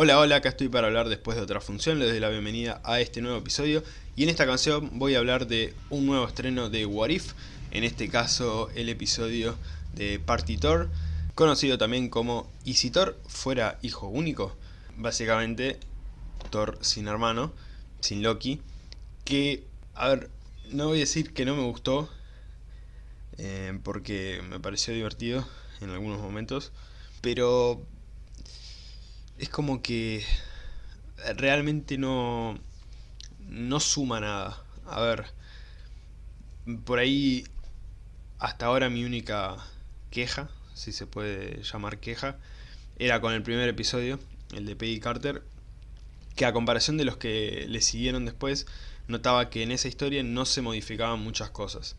Hola, hola, acá estoy para hablar después de otra función, les doy la bienvenida a este nuevo episodio y en esta canción voy a hablar de un nuevo estreno de What If, en este caso el episodio de Party Thor, conocido también como ¿Y si Thor fuera hijo único? Básicamente Thor sin hermano, sin Loki, que, a ver, no voy a decir que no me gustó, eh, porque me pareció divertido en algunos momentos, pero es como que realmente no, no suma nada. A ver, por ahí hasta ahora mi única queja, si se puede llamar queja, era con el primer episodio, el de Peggy Carter, que a comparación de los que le siguieron después, notaba que en esa historia no se modificaban muchas cosas.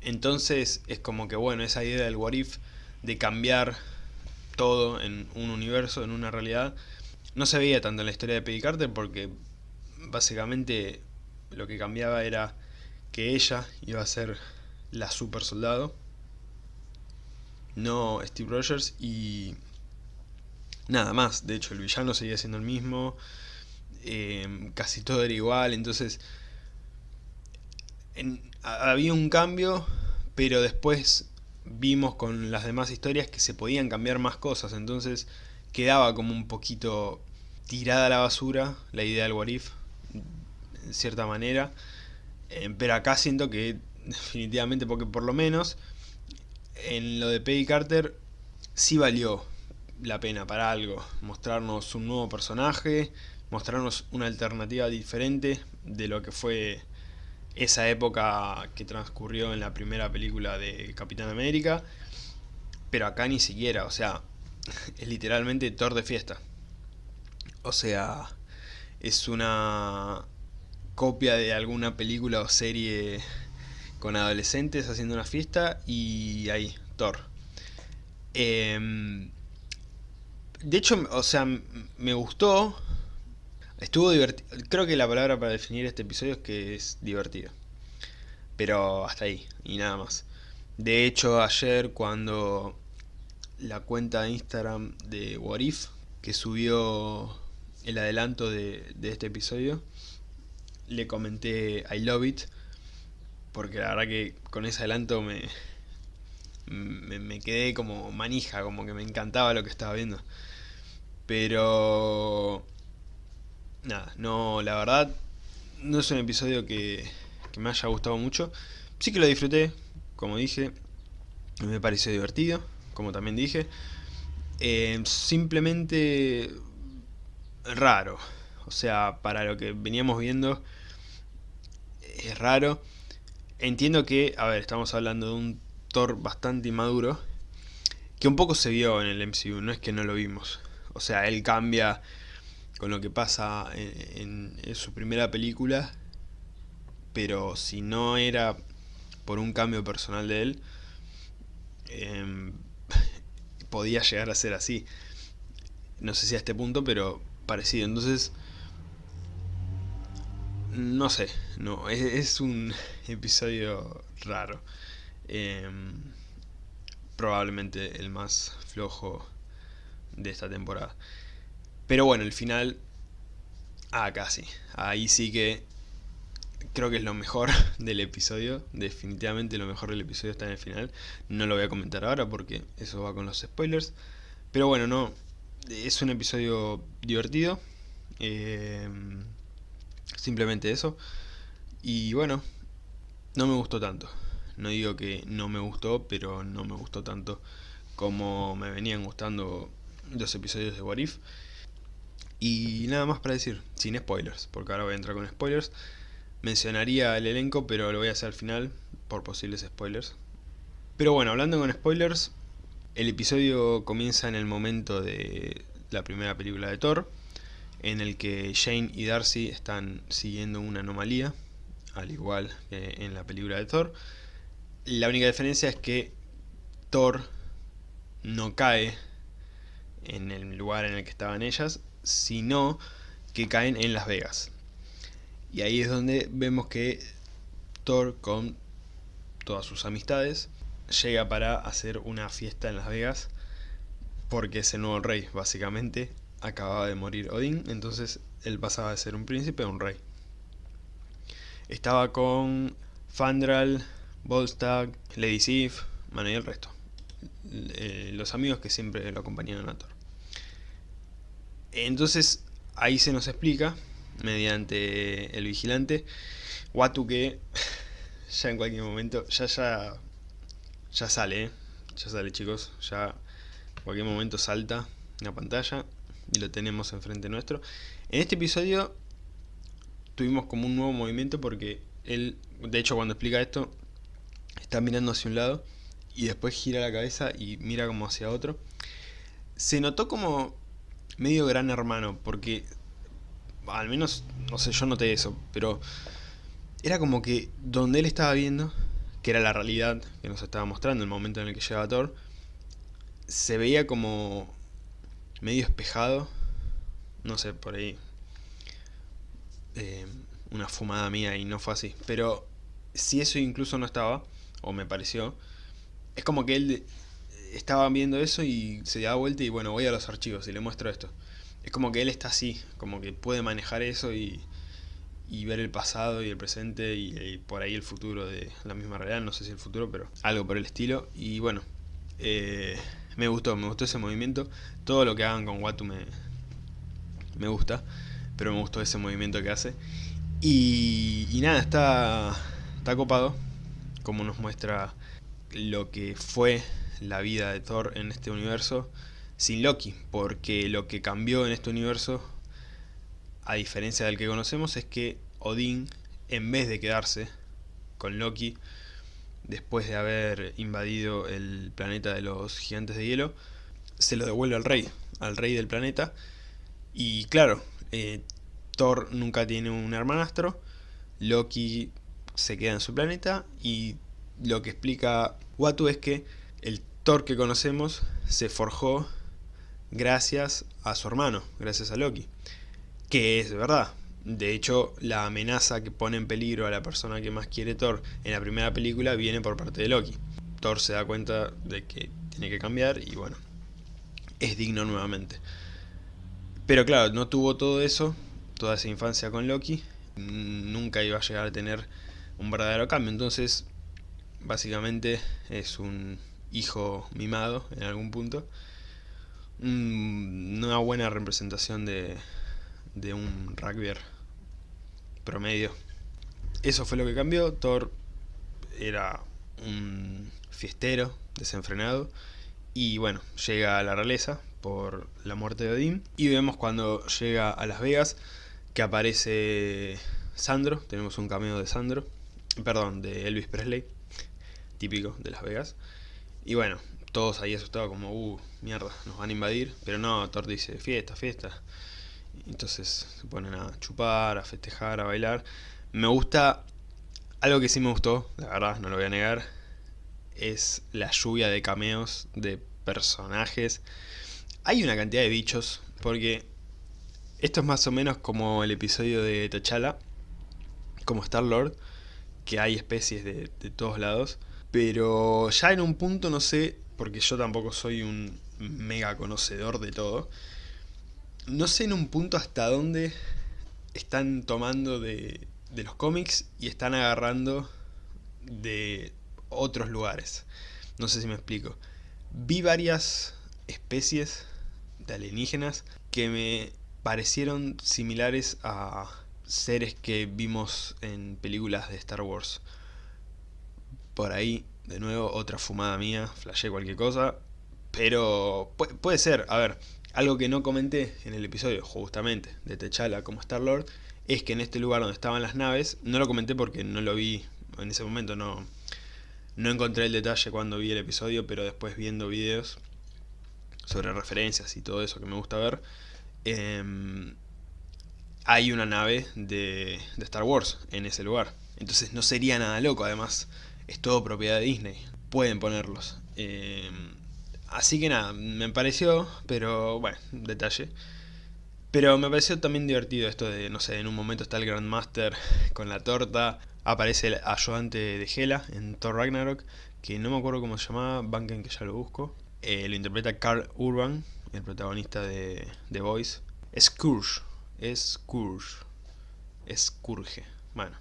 Entonces es como que bueno, esa idea del what if, de cambiar todo en un universo, en una realidad. No se veía tanto en la historia de Peggy Carter porque básicamente lo que cambiaba era que ella iba a ser la super soldado, no Steve Rogers y nada más. De hecho el villano seguía siendo el mismo, eh, casi todo era igual, entonces había un cambio, pero después vimos con las demás historias que se podían cambiar más cosas, entonces quedaba como un poquito tirada a la basura la idea del Warif, en cierta manera, eh, pero acá siento que definitivamente, porque por lo menos en lo de Peggy Carter sí valió la pena para algo, mostrarnos un nuevo personaje, mostrarnos una alternativa diferente de lo que fue esa época que transcurrió en la primera película de Capitán América, pero acá ni siquiera, o sea, es literalmente Thor de fiesta. O sea, es una copia de alguna película o serie con adolescentes haciendo una fiesta y ahí, Thor. Em, de hecho, o sea, me gustó, Estuvo divertido. Creo que la palabra para definir este episodio es que es divertido. Pero hasta ahí, y nada más. De hecho, ayer cuando la cuenta de Instagram de Warif, que subió el adelanto de, este episodio, le comenté I love it, porque la verdad que con ese adelanto me, me, me, quedé como manija, como que me encantaba lo que estaba viendo. Pero nada, no, la verdad, no es un episodio que, me haya gustado mucho. Sí que lo disfruté, como dije, me pareció divertido, como también dije. Eh, simplemente raro, o sea, para lo que veníamos viendo es raro. Entiendo que, a ver, estamos hablando de un Thor bastante inmaduro, que un poco se vio en el MCU, no es que no lo vimos. O sea, él cambia con lo que pasa en, su primera película, pero si no era por un cambio personal de él, em, podía llegar a ser así. No sé si a este punto, pero parecido. Entonces, no sé, no, es, un episodio raro. Em, probablemente el más flojo de esta temporada. Pero bueno, el final... Ah, casi. Ahí sí que creo que es lo mejor del episodio. Definitivamente lo mejor del episodio está en el final. No lo voy a comentar ahora porque eso va con los spoilers. Pero bueno, no. Es un episodio divertido. Eh, simplemente eso. Y bueno, no me gustó tanto. No digo que no me gustó, pero no me gustó tanto como me venían gustando los episodios de Warif. Y nada más para decir, sin spoilers, porque ahora voy a entrar con spoilers. Mencionaría el elenco, pero lo voy a hacer al final, por posibles spoilers. Pero bueno, hablando con spoilers, el episodio comienza en el momento de la primera película de Thor, en el que Jane y Darcy están siguiendo una anomalía, al igual que en la película de Thor. La única diferencia es que Thor no cae en el lugar en el que estaban ellas, sino que caen en Las Vegas. Y ahí es donde vemos que Thor con todas sus amistades llega para hacer una fiesta en Las Vegas porque es el nuevo rey, básicamente. acababa de morir Odín, entonces él pasaba de ser un príncipe a un rey. Estaba con Fandral, Volstagg, Lady Sif, bueno y el resto. Eh, los amigos que siempre lo acompañaban a Thor. Entonces ahí se nos explica, mediante el vigilante, Watu que ya en cualquier momento, ya ya, ya sale, ¿eh? ya sale chicos, ya en cualquier momento salta la pantalla y lo tenemos enfrente nuestro. En este episodio tuvimos como un nuevo movimiento porque él, de hecho cuando explica esto, está mirando hacia un lado y después gira la cabeza y mira como hacia otro. Se notó como medio gran hermano, porque al menos, no sé, yo noté eso, pero era como que donde él estaba viendo, que era la realidad que nos estaba mostrando, el momento en el que llegaba Thor, se veía como medio espejado, no sé, por ahí, eh, una fumada mía y no fue así, pero si eso incluso no estaba, o me pareció, es como que él estaba viendo eso y se da vuelta y bueno, voy a los archivos y le muestro esto. Es como que él está así, como que puede manejar eso y, y ver el pasado y el presente y, por ahí el futuro de la misma realidad, no sé si el futuro, pero algo por el estilo. Y bueno, eh, me gustó, me gustó ese movimiento. Todo lo que hagan con Watu me, me gusta, pero me gustó ese movimiento que hace. Y, y nada, está, está copado, como nos muestra lo que fue la vida de Thor en este universo sin Loki, porque lo que cambió en este universo, a diferencia del que conocemos, es que Odín, en vez de quedarse con Loki, después de haber invadido el planeta de los gigantes de hielo, se lo devuelve al rey, al rey del planeta, y claro, eh, Thor nunca tiene un hermanastro, Loki se queda en su planeta, y lo que explica Watu es que Thor que conocemos se forjó gracias a su hermano, gracias a Loki. Que es verdad. De hecho, la amenaza que pone en peligro a la persona que más quiere Thor en la primera película viene por parte de Loki. Thor se da cuenta de que tiene que cambiar y bueno, es digno nuevamente. Pero claro, no tuvo todo eso, toda esa infancia con Loki, nunca iba a llegar a tener un verdadero cambio. Entonces, básicamente es un hijo mimado en algún punto. Una buena representación de, de un rugby promedio. Eso fue lo que cambió. Thor era un fiestero desenfrenado. Y bueno, llega a la realeza por la muerte de Odín. Y vemos cuando llega a Las Vegas que aparece Sandro. Tenemos un cameo de Sandro. Perdón, de Elvis Presley. Típico de Las Vegas. Y bueno, todos ahí asustados como, uh, mierda, nos van a invadir. Pero no, Thor dice, fiesta, fiesta. Entonces se ponen a chupar, a festejar, a bailar. Me gusta, algo que sí me gustó, la verdad, no lo voy a negar, es la lluvia de cameos de personajes. Hay una cantidad de bichos, porque esto es más o menos como el episodio de T'Challa, como Star-Lord, que hay especies de, de todos lados. Pero ya en un punto, no sé, porque yo tampoco soy un mega conocedor de todo, no sé en un punto hasta dónde están tomando de, de los cómics y están agarrando de otros lugares. No sé si me explico. Vi varias especies de alienígenas que me parecieron similares a seres que vimos en películas de Star Wars por ahí, de nuevo, otra fumada mía, flashé cualquier cosa, pero puede, ser, a ver, algo que no comenté en el episodio, justamente, de T'Challa como Star-Lord, es que en este lugar donde estaban las naves, no lo comenté porque no lo vi en ese momento, no, no encontré el detalle cuando vi el episodio, pero después viendo videos sobre referencias y todo eso que me gusta ver, em, hay una nave de, de Star Wars en ese lugar. Entonces no sería nada loco, además es todo propiedad de Disney. Pueden ponerlos. Eh, así que nada, me pareció, pero bueno, detalle. Pero me pareció también divertido esto de, no sé, en un momento está el Grandmaster con la torta, aparece el ayudante de Hela en Thor Ragnarok, que no me acuerdo cómo se llamaba, banquen que ya lo busco. Eh, lo interpreta Carl Urban, el protagonista de The Voice. Scourge, Scourge, Scourge, bueno,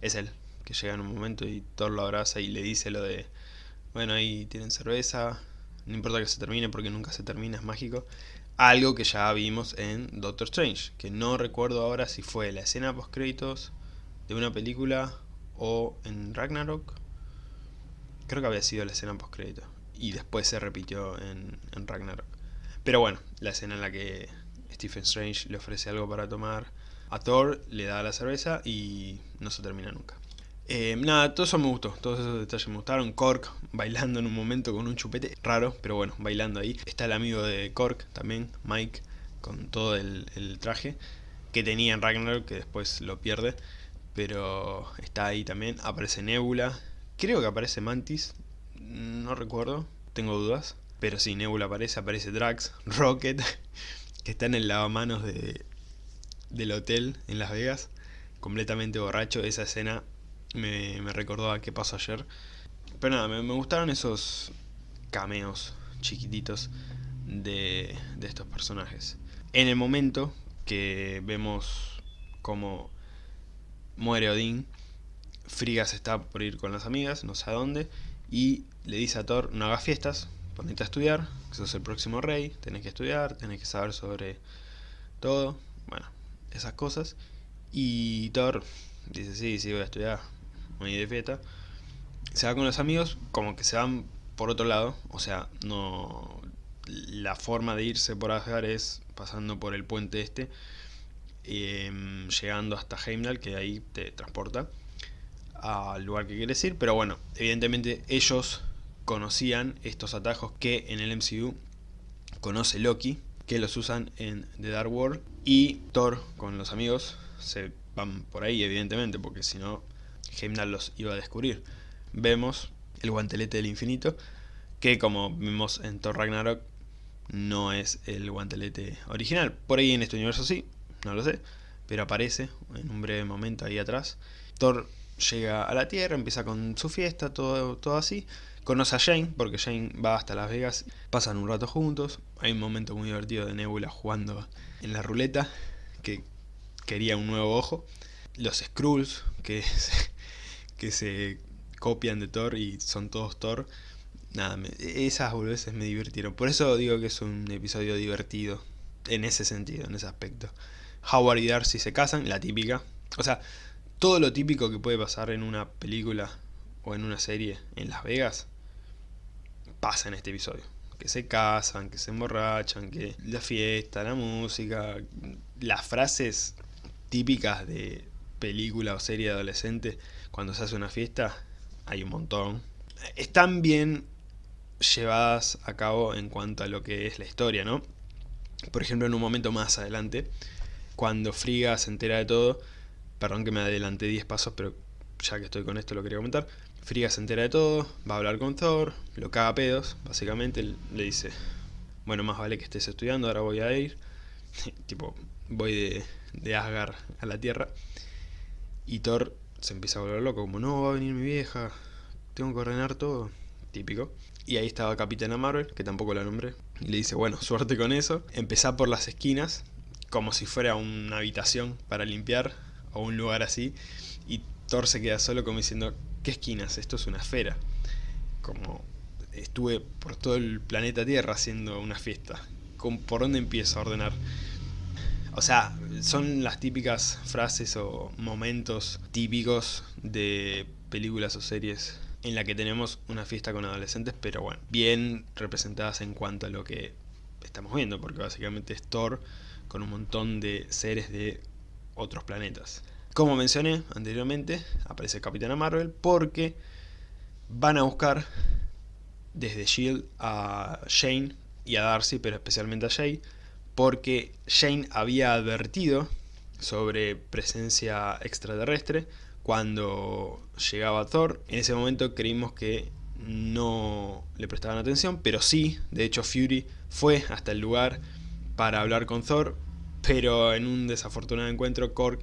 es él, que llega en un momento y Thor lo abraza y le dice lo de, bueno, ahí tienen cerveza, no importa que se termine porque nunca se termina, es mágico. Algo que ya vimos en Doctor Strange, que no recuerdo ahora si fue la escena post créditos de una película o en Ragnarok. Creo que había sido la escena post crédito y después se repitió en, en Ragnarok. Pero bueno, la escena en la que Stephen Strange le ofrece algo para tomar a Thor, le da la cerveza y no se termina nunca. Eh, nada, todo eso me gustó, todos esos detalles me gustaron. Cork bailando en un momento con un chupete, raro, pero bueno, bailando ahí. Está el amigo de Cork también, Mike, con todo el, traje que tenía en Ragnarok, que después lo pierde. Pero está ahí también, aparece Nebula, creo que aparece Mantis, no recuerdo, tengo dudas. Pero sí, Nebula aparece, aparece Drax, Rocket, que está en el lavamanos de, del hotel en Las Vegas, completamente borracho. Esa escena me, recordó a qué pasó ayer. Pero nada, me, gustaron esos cameos chiquititos de, de estos personajes. En el momento que vemos cómo muere Odín, Frigas está por ir con las amigas, no sé a dónde, y le dice a Thor, no hagas fiestas, ponete a estudiar, que sos el próximo rey, tenés que estudiar, tenés que saber sobre todo, bueno, esas cosas. Y Thor dice, sí, sí, voy a estudiar, muy de fiesta. Se va con los amigos, como que se van por otro lado, o sea, no la forma de irse por Asgard es pasando por el puente este, em, llegando hasta Heimdall, que ahí te transporta al lugar que quieres ir, pero bueno, evidentemente ellos conocían estos atajos que en el MCU conoce Loki, que los usan en The Dark World, y Thor con los amigos se van por ahí, evidentemente, porque si no Heimdall los iba a descubrir. Vemos el guantelete del infinito, que como vimos en Thor Ragnarok, no es el guantelete original. Por ahí en este universo sí, no lo sé, pero aparece en un breve momento ahí atrás. Thor llega a la Tierra, empieza con su fiesta, todo, todo así. Conoce a Jane, porque Jane va hasta Las Vegas, pasan un rato juntos. Hay un momento muy divertido de Nebula jugando en la ruleta, que quería un nuevo ojo. Los Skrulls, que que se copian de Thor y son todos Thor. Nada, esas boludeces me divirtieron. Por eso digo que es un episodio divertido. En ese sentido, en ese aspecto. Howard y Darcy se casan, la típica. O sea, todo lo típico que puede pasar en una película o en una serie en Las Vegas pasa en este episodio. Que se casan, que se emborrachan, que la fiesta, la música, las frases típicas de película o serie adolescente cuando se hace una fiesta, hay un montón. Están bien llevadas a cabo en cuanto a lo que es la historia, ¿no? Por ejemplo, en un momento más adelante, cuando Friga se entera de todo, perdón que me adelanté 10 pasos, pero ya que estoy con esto lo quería comentar, Friga se entera de todo, va a hablar con Thor, lo caga a pedos, básicamente le dice, bueno, más vale que estés estudiando, ahora voy a ir, tipo, voy de, de Asgard a la Tierra, y Thor se empieza a volver loco, como no, va a venir mi vieja, tengo que ordenar todo, típico. Y ahí estaba Capitana Marvel, que tampoco la nombré, y le dice, bueno, suerte con eso, empezá por las esquinas, como si fuera una habitación para limpiar, o un lugar así, y Thor se queda solo como diciendo, ¿qué esquinas? Esto es una esfera. Como estuve por todo el planeta Tierra haciendo una fiesta. ¿Por dónde empiezo a ordenar? O sea, son las típicas frases o momentos típicos de películas o series en la que tenemos una fiesta con adolescentes, pero bueno, bien representadas en cuanto a lo que estamos viendo, porque básicamente es Thor con un montón de seres de otros planetas. Como mencioné anteriormente, aparece Capitana Marvel porque van a buscar desde S.H.I.E.L.D. a Shane y a Darcy, pero especialmente a Jay, porque Shane había advertido sobre presencia extraterrestre cuando llegaba Thor. En ese momento creímos que no le prestaban atención, pero sí, de hecho Fury fue hasta el lugar para hablar con Thor, pero en un desafortunado encuentro Korg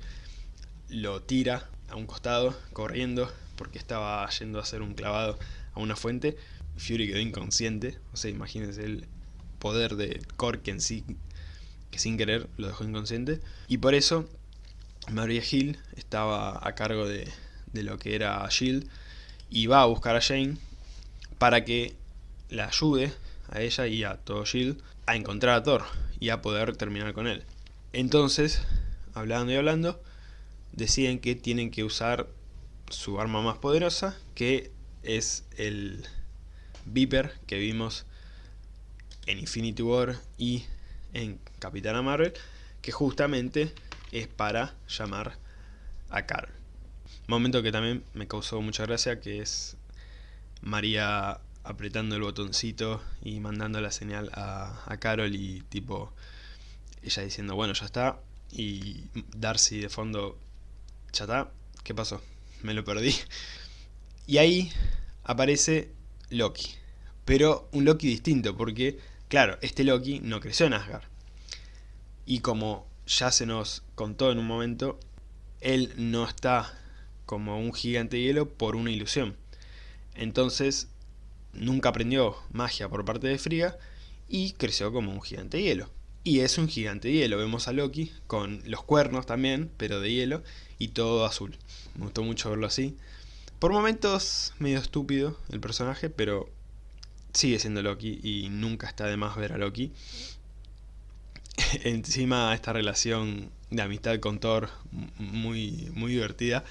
lo tira a un costado, corriendo, porque estaba yendo a hacer un clavado a una fuente. Fury quedó inconsciente, o sea, imagínense, él poder de Korg en sí, que sin querer lo dejó inconsciente. Y por eso Maria Hill estaba a cargo de, de lo que era S.H.I.E.L.D. y va a buscar a Jane para que la ayude a ella y a todo S.H.I.E.L.D. a encontrar a Thor y a poder terminar con él. Entonces, hablando y hablando, deciden que tienen que usar su arma más poderosa, que es el Viper que vimos en Infinity War y en Capitana Marvel, que justamente es para llamar a Carol. Momento que también me causó mucha gracia, que es María apretando el botoncito y mandando la señal a, Carol y tipo ella diciendo bueno ya está y Darcy de fondo ya está, ¿qué pasó? Me lo perdí. Y ahí aparece Loki, pero un Loki distinto porque claro, este Loki no creció en Asgard y como ya se nos contó en un momento, él no está como un gigante hielo por una ilusión. Entonces nunca aprendió magia por parte de Frigga y creció como un gigante hielo. Y es un gigante hielo, vemos a Loki con los cuernos también, pero de hielo, y todo azul. Me gustó mucho verlo así. Por momentos medio estúpido el personaje, pero sigue siendo Loki y nunca está de más ver a Loki. Encima esta relación de amistad con Thor muy, muy divertida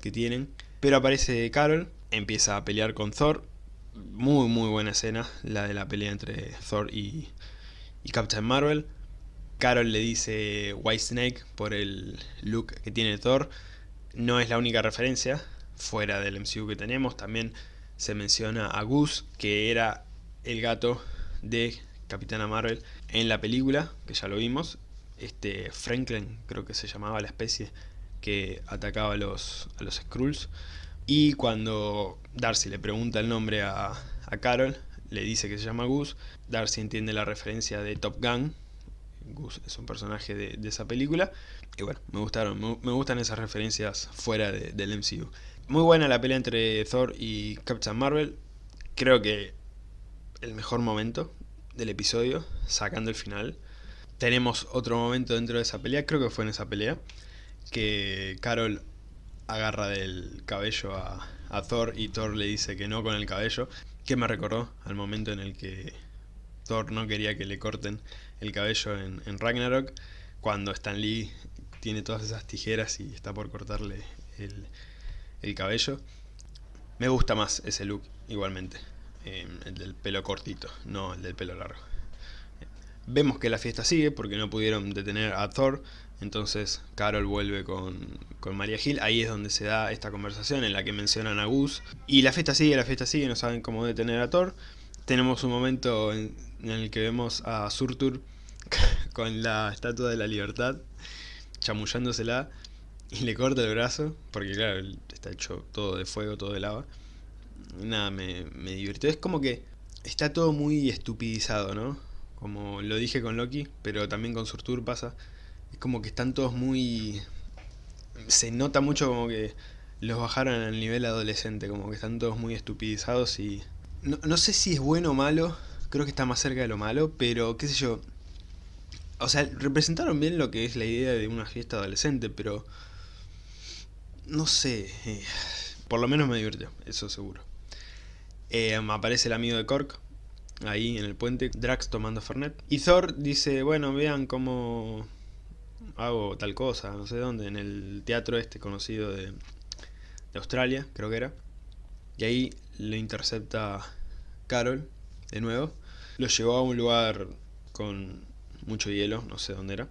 que tienen. Pero aparece Carol, empieza a pelear con Thor, muy muy buena escena, la de la pelea entre Thor y, y Captain Marvel. Carol le dice White Snake por el look que tiene Thor. No es la única referencia fuera del MCU que tenemos. También se menciona a Goose, que era el gato de Capitana Marvel en la película, que ya lo vimos. Este Franklin, creo que se llamaba la especie que atacaba a los, a los Skrulls. Y cuando Darcy le pregunta el nombre a, Carol, le dice que se llama Gus. Darcy entiende la referencia de Top Gun. Gus es un personaje de, esa película. Y bueno, me gustaron, me, gustan esas referencias fuera del MCU. Muy buena la pelea entre Thor y Captain Marvel. Creo que el mejor momento del episodio, sacando el final. Tenemos otro momento dentro de esa pelea, creo que fue en esa pelea, que Carol agarra del cabello a, Thor y Thor le dice que no con el cabello, que me recordó al momento en el que Thor no quería que le corten el cabello en, Ragnarok, cuando Stan Lee tiene todas esas tijeras y está por cortarle el, el cabello. Me gusta más ese look igualmente, el del pelo cortito, no el del pelo largo. Vemos que la fiesta sigue porque no pudieron detener a Thor, entonces Carol vuelve con, con María Gil, ahí es donde se da esta conversación en la que mencionan a Gus. Y la fiesta sigue, la fiesta sigue, no saben cómo detener a Thor. Tenemos un momento en, el que vemos a Surtur con la Estatua de la Libertad, chamullándosela, y le corta el brazo, porque claro, está hecho todo de fuego, todo de lava. Nada, me, me divirtió. Es como que está todo muy estupidizado, ¿no? Como lo dije con Loki, pero también con Surtur pasa es como que están todos muy... Se nota mucho como que los bajaron al nivel adolescente, como que están todos muy estupidizados y... No, sé si es bueno o malo, creo que está más cerca de lo malo, pero qué sé yo... O sea, representaron bien lo que es la idea de una fiesta adolescente, pero... No sé... Eh, por lo menos me divirtió, eso seguro. Eh, aparece el amigo de Cork, ahí en el puente, Drax tomando Fernet. Y Thor dice, bueno, vean cómo hago tal cosa, no sé dónde, en el teatro este conocido de, de Australia, creo que era. Y ahí lo intercepta Carol, de nuevo. Lo llevó a un lugar con mucho hielo, no sé dónde era.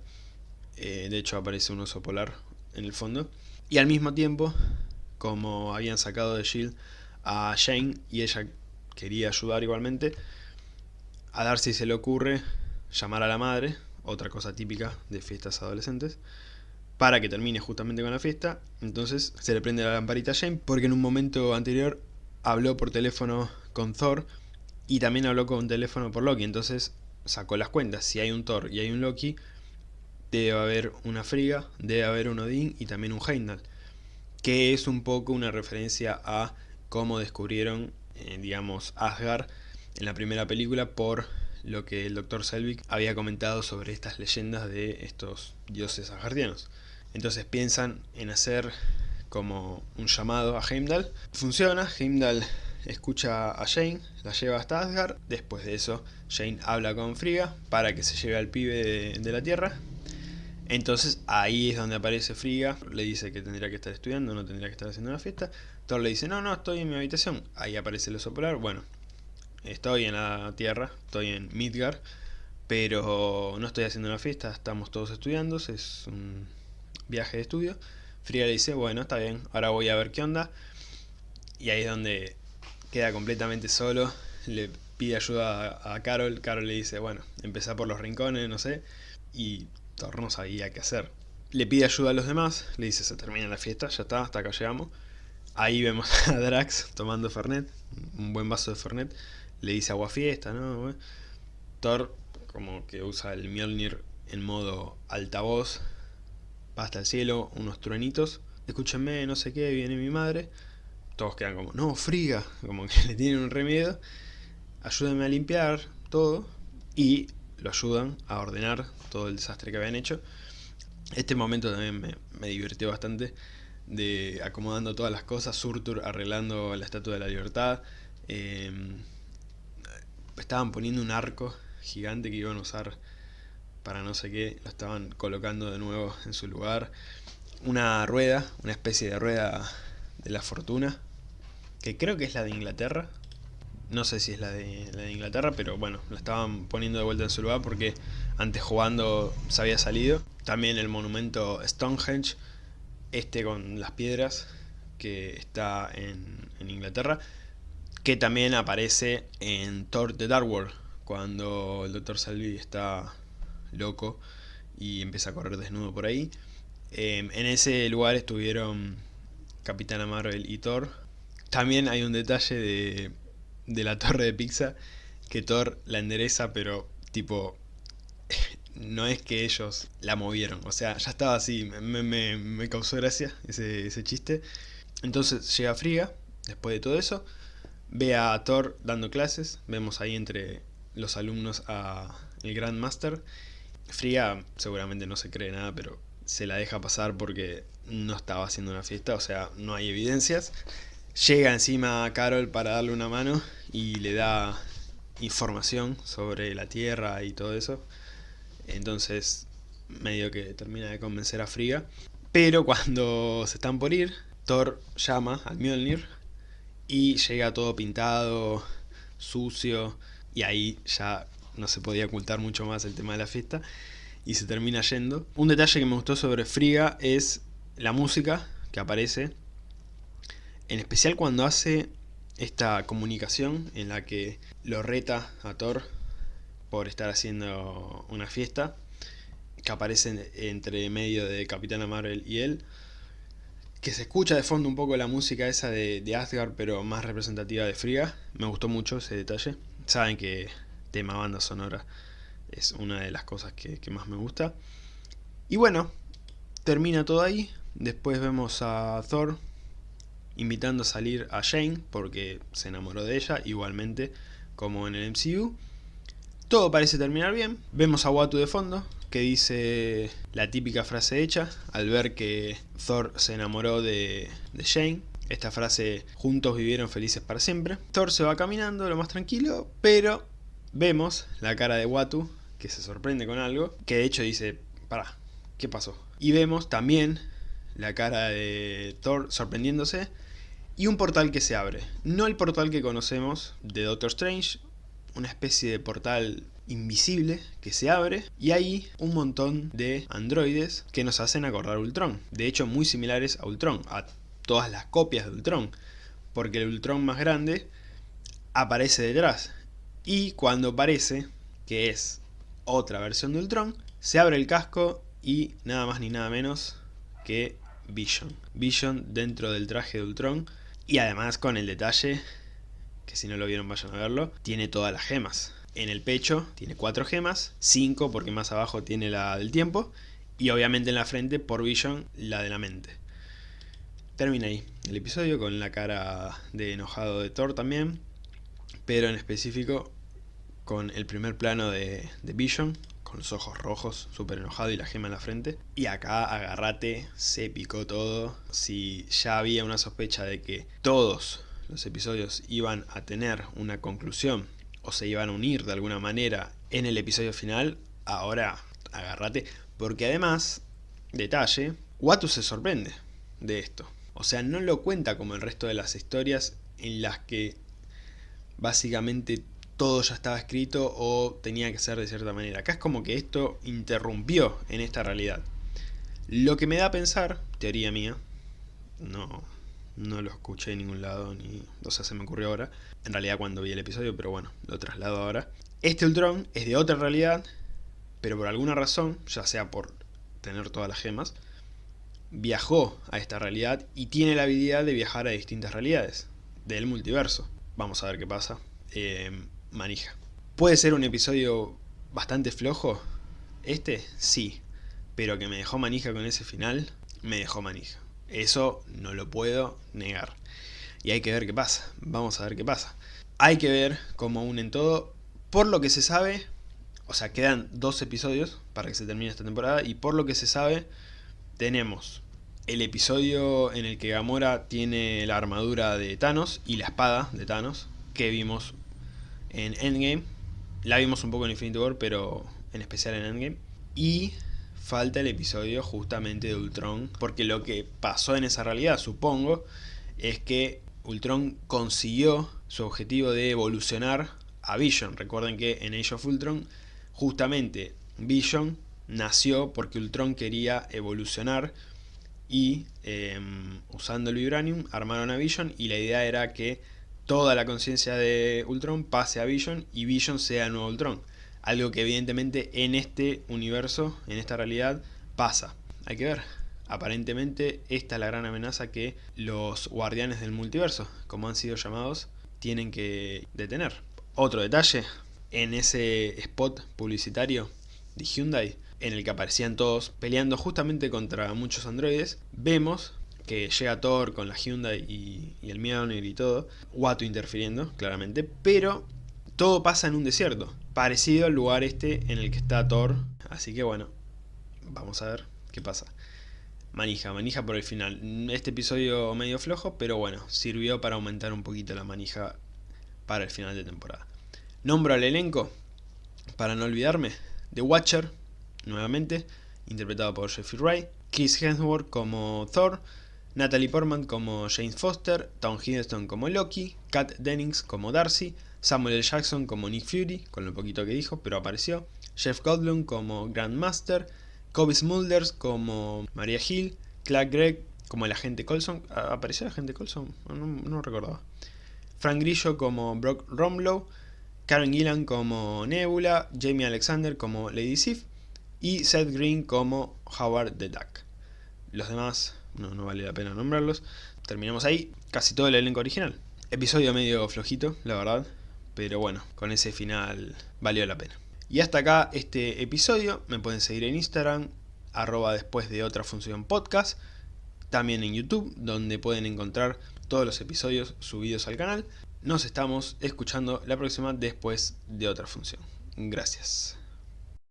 Eh, de hecho aparece un oso polar en el fondo. Y al mismo tiempo, como habían sacado de Shield a Jane y ella quería ayudar igualmente, a Darcy se le ocurre llamar a la madre otra cosa típica de fiestas adolescentes, para que termine justamente con la fiesta, entonces se le prende la lamparita a Jane, porque en un momento anterior habló por teléfono con Thor, y también habló con teléfono por Loki, entonces sacó las cuentas, si hay un Thor y hay un Loki, debe haber una Frigga, debe haber un Odín y también un Heimdall, que es un poco una referencia a cómo descubrieron, eh, digamos, Asgard en la primera película por lo que el Dr. Selvig había comentado sobre estas leyendas de estos dioses asgardianos. Entonces piensan en hacer como un llamado a Heimdall. Funciona, Heimdall escucha a Jane, la lleva hasta Asgard, después de eso Jane habla con Frigga para que se lleve al pibe de, la Tierra. Entonces ahí es donde aparece Frigga, le dice que tendría que estar estudiando, no tendría que estar haciendo una fiesta. Thor le dice, no, no, estoy en mi habitación. Ahí aparece el oso polar, bueno, estoy en la Tierra, estoy en Midgard, pero no estoy haciendo una fiesta, estamos todos estudiando, es un viaje de estudio. Frigga le dice, bueno, está bien, ahora voy a ver qué onda. Y ahí es donde queda completamente solo, le pide ayuda a, Carol, Carol le dice, bueno, empezá por los rincones, no sé, y Thor no sabía qué hacer. Le pide ayuda a los demás, le dice, se termina la fiesta, ya está, hasta acá llegamos. Ahí vemos a Drax tomando Fernet, un buen vaso de Fernet, le dice agua fiesta, ¿no? Thor como que usa el Mjolnir en modo altavoz, va hasta el cielo, unos truenitos, escúchenme, no sé qué, viene mi madre, todos quedan como, no, friga, como que le tienen un remedio, ayúdenme a limpiar todo y lo ayudan a ordenar todo el desastre que habían hecho. Este momento también me, me divirtió bastante de acomodando todas las cosas, Surtur arreglando la Estatua de la Libertad, em, estaban poniendo un arco gigante que iban a usar para no sé qué, lo estaban colocando de nuevo en su lugar, una rueda, una especie de rueda de la fortuna, que creo que es la de Inglaterra. No sé si es la de, la de Inglaterra, pero bueno, la estaban poniendo de vuelta en su lugar porque antes jugando se había salido. También el monumento Stonehenge, este con las piedras, que está en, en Inglaterra, que también aparece en Thor The Dark World, cuando el Dr. Salvi está loco y empieza a correr desnudo por ahí. Em, en ese lugar estuvieron Capitana Marvel y Thor. También hay un detalle de, de la torre de pizza que Thor la endereza, pero tipo, no es que ellos la movieron, o sea, ya estaba así, me, me, me causó gracia ese, ese, chiste. Entonces llega Friga, después de todo eso, ve a Thor dando clases, vemos ahí entre los alumnos a el Grandmaster. Friga seguramente no se cree nada, pero se la deja pasar porque no estaba haciendo una fiesta, o sea, no hay evidencias. Llega encima a Carol para darle una mano y le da información sobre la Tierra y todo eso. Entonces, medio que termina de convencer a Frigga. Pero cuando se están por ir, Thor llama al Mjolnir y llega todo pintado, sucio, y ahí ya no se podía ocultar mucho más el tema de la fiesta y se termina yendo. Un detalle que me gustó sobre Frigga es la música que aparece, en especial cuando hace esta comunicación en la que lo reta a Thor por estar haciendo una fiesta, que aparece entre medio de Capitana Marvel y él, que se escucha de fondo un poco la música esa de, Asgard, pero más representativa de Frigga, me gustó mucho ese detalle. Saben que tema banda sonora es una de las cosas que más me gusta. Y bueno, termina todo ahí, después vemos a Thor invitando a salir a Jane porque se enamoró de ella, igualmente como en el MCU. Todo parece terminar bien. Vemos a Watu de fondo, que dice la típica frase hecha al ver que Thor se enamoró de, de Jane. Esta frase, juntos vivieron felices para siempre. Thor se va caminando lo más tranquilo, pero vemos la cara de Watu, que se sorprende con algo, que de hecho dice, para, ¿qué pasó? Y vemos también la cara de Thor sorprendiéndose, y un portal que se abre. No el portal que conocemos de Doctor Strange, una especie de portal invisible que se abre y hay un montón de androides que nos hacen acordar Ultron. De hecho muy similares a Ultron, a todas las copias de Ultron. Porque el Ultron más grande aparece detrás. Y cuando aparece, que es otra versión de Ultron, se abre el casco y nada más ni nada menos que Vision. Vision dentro del traje de Ultron y además con el detalle, que si no lo vieron vayan a verlo, tiene todas las gemas. En el pecho tiene cuatro gemas, cinco porque más abajo tiene la del tiempo, y obviamente en la frente, por Vision, la de la mente. Termina ahí el episodio con la cara de enojado de Thor también, pero en específico con el primer plano de, de Vision, con los ojos rojos, súper enojado y la gema en la frente. Y acá, agarrate, se picó todo. Si ya había una sospecha de que todos los episodios iban a tener una conclusión o se iban a unir de alguna manera en el episodio final, ahora agárrate, porque además, detalle, Watu se sorprende de esto. O sea, no lo cuenta como el resto de las historias en las que básicamente todo ya estaba escrito o tenía que ser de cierta manera. Acá es como que esto interrumpió en esta realidad. Lo que me da a pensar, teoría mía, no, no lo escuché en ningún lado, ni, o sea, se me ocurrió ahora, en realidad cuando vi el episodio, pero bueno, lo traslado ahora. Este Ultron es de otra realidad, pero por alguna razón, ya sea por tener todas las gemas, viajó a esta realidad y tiene la habilidad de viajar a distintas realidades del multiverso. Vamos a ver qué pasa. Eh, manija. ¿Puede ser un episodio bastante flojo? Este, sí. Pero que me dejó manija con ese final, me dejó manija. Eso no lo puedo negar. Y hay que ver qué pasa. Vamos a ver qué pasa. Hay que ver cómo unen todo. Por lo que se sabe, o sea, quedan dos episodios para que se termine esta temporada. Y por lo que se sabe, tenemos el episodio en el que Gamora tiene la armadura de Thanos y la espada de Thanos que vimos en Endgame. La vimos un poco en Infinity War, pero en especial en Endgame. Y falta el episodio justamente de Ultron, porque lo que pasó en esa realidad, supongo, es que Ultron consiguió su objetivo de evolucionar a Vision. Recuerden que en Age of Ultron, justamente Vision nació porque Ultron quería evolucionar y em, usando el Vibranium armaron a Vision y la idea era que toda la conciencia de Ultron pase a Vision y Vision sea el nuevo Ultron. Algo que evidentemente en este universo, en esta realidad, pasa. Hay que ver. Aparentemente esta es la gran amenaza que los guardianes del multiverso, como han sido llamados, tienen que detener. Otro detalle, en ese spot publicitario de Hyundai, en el que aparecían todos peleando justamente contra muchos androides, vemos que llega Thor con la Hyundai y, el Mjolnir y todo, Watu interfiriendo, claramente, pero todo pasa en un desierto, parecido al lugar este en el que está Thor, así que bueno, vamos a ver qué pasa. Manija, manija por el final. Este episodio medio flojo, pero bueno, sirvió para aumentar un poquito la manija para el final de temporada. Nombro al elenco, para no olvidarme, The Watcher, nuevamente, interpretado por Jeffrey Wright, Chris Hemsworth como Thor, Natalie Portman como James Foster, Tom Hiddleston como Loki, Kat Dennings como Darcy, Samuel L. Jackson como Nick Fury, con lo poquito que dijo, pero apareció, Jeff Goldblum como Grandmaster, Kobe Smulders como Maria Hill, Clark Gregg como el agente Colson, ¿apareció el agente Colson? No, no, recordaba. Frank Grillo como Brock Romlow, Karen Gillan como Nebula, Jamie Alexander como Lady Sif y Seth Green como Howard the Duck. Los demás no, no vale la pena nombrarlos. Terminamos ahí, casi todo el elenco original. Episodio medio flojito, la verdad, pero bueno, con ese final valió la pena. Y hasta acá este episodio, me pueden seguir en Instagram, arroba después de otra función podcast, también en YouTube, donde pueden encontrar todos los episodios subidos al canal. Nos estamos escuchando la próxima después de otra función. Gracias.